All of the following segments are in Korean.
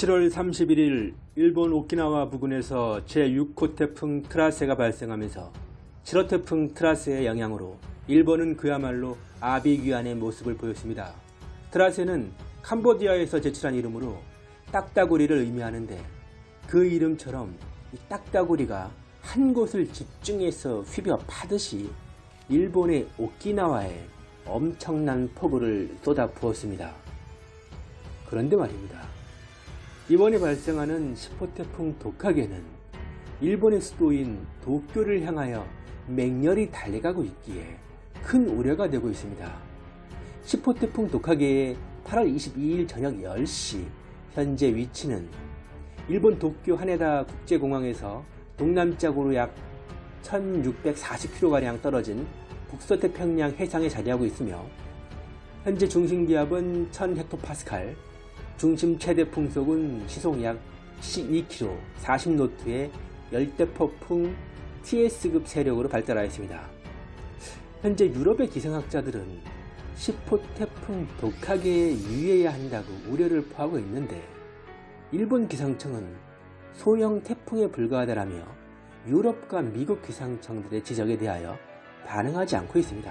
7월 31일 일본 오키나와 부근에서 제6호 태풍 트라세가 발생하면서 7호 태풍 트라세의 영향으로 일본은 그야말로 아비규환의 모습을 보였습니다. 트라세는 캄보디아에서 제출한 이름으로 딱따구리를 의미하는데 그 이름처럼 이 딱따구리가 한 곳을 집중해서 휘벼 파듯이 일본의 오키나와에 엄청난 폭우를 쏟아 부었습니다. 그런데 말입니다. 이번에 발생하는 10호 태풍 도카게는 일본의 수도인 도쿄를 향하여 맹렬히 달려가고 있기에 큰 우려가 되고 있습니다. 10호 태풍 도카게의 8월 22일 저녁 10시 현재 위치는 일본 도쿄 하네다 국제공항에서 동남쪽으로 약 1640km가량 떨어진 북서태평양 해상에 자리하고 있으며 현재 중심기압은 1000헥토파스칼, 중심 최대 풍속은 시속 약 12km, 40노트의 열대폭풍 TS급 세력으로 발달하였습니다. 현재 유럽의 기상학자들은 10호 태풍 독하게에 유의해야 한다고 우려를 포하고 있는데 일본 기상청은 소형 태풍에 불과하다라며 유럽과 미국 기상청들의 지적에 대하여 반응하지 않고 있습니다.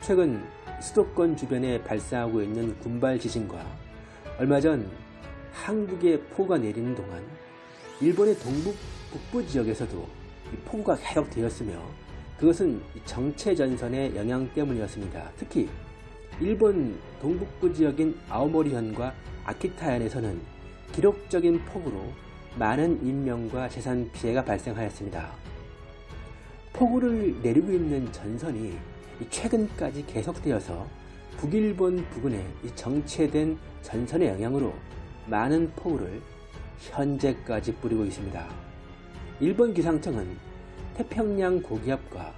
최근 수도권 주변에 발생하고 있는 군발 지진과 얼마 전 한국에 폭우가 내리는 동안 일본의 동북 북부 지역에서도 폭우가 계속 되었으며 그것은 정체 전선의 영향 때문이었습니다. 특히 일본 동북부 지역인 아오모리현과 아키타현에서는 기록적인 폭우로 많은 인명과 재산 피해가 발생하였습니다. 폭우를 내리고 있는 전선이 최근까지 계속되어서 북일본 부근에 정체된 전선의 영향으로 많은 폭우를 현재까지 뿌리고 있습니다. 일본 기상청은 태평양 고기압과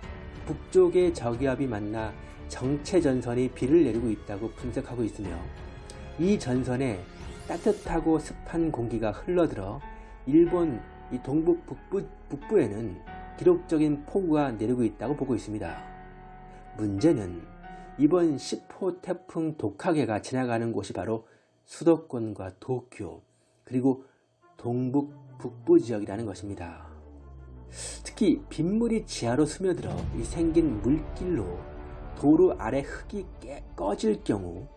북쪽의 저기압이 만나 정체 전선이 비를 내리고 있다고 분석하고 있으며 이 전선에 따뜻하고 습한 공기가 흘러들어 일본 이 동북 북부, 북부에는 기록적인 폭우가 내리고 있다고 보고 있습니다. 문제는 이번 10호 태풍 독하게가 지나가는 곳이 바로 수도권과 도쿄 그리고 동북 북부 지역이라는 것입니다. 특히 빗물이 지하로 스며들어 이 생긴 물길로 도로 아래 흙이 깨, 꺼질 경우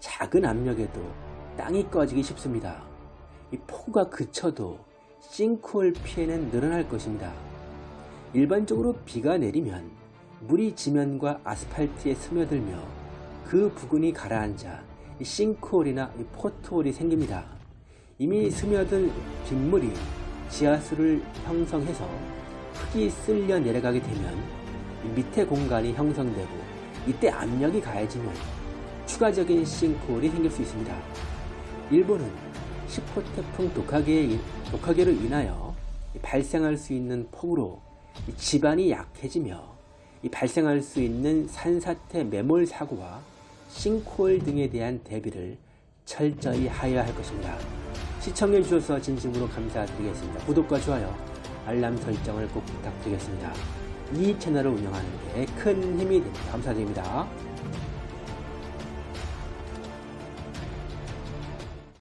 작은 압력에도 땅이 꺼지기 쉽습니다. 이 폭우가 그쳐도 싱크홀 피해는 늘어날 것입니다. 일반적으로 비가 내리면 물이 지면과 아스팔트에 스며들며 그 부근이 가라앉아 싱크홀이나 포트홀이 생깁니다. 이미 스며든 빗물이 지하수를 형성해서 흙이 쓸려 내려가게 되면 밑에 공간이 형성되고 이때 압력이 가해지면 추가적인 싱크홀이 생길 수 있습니다. 일본은 10호 태풍 독하게, 독하게로 인하여 발생할 수 있는 폭우로 지반이 약해지며 발생할 수 있는 산사태 매몰 사고와 싱크홀 등에 대한 대비를 철저히 하여야 할 것입니다. 시청해 주셔서 진심으로 감사드리겠습니다. 구독과 좋아요, 알람 설정을 꼭 부탁드리겠습니다. 이 채널을 운영하는 데 큰 힘이 됩니다. 감사드립니다.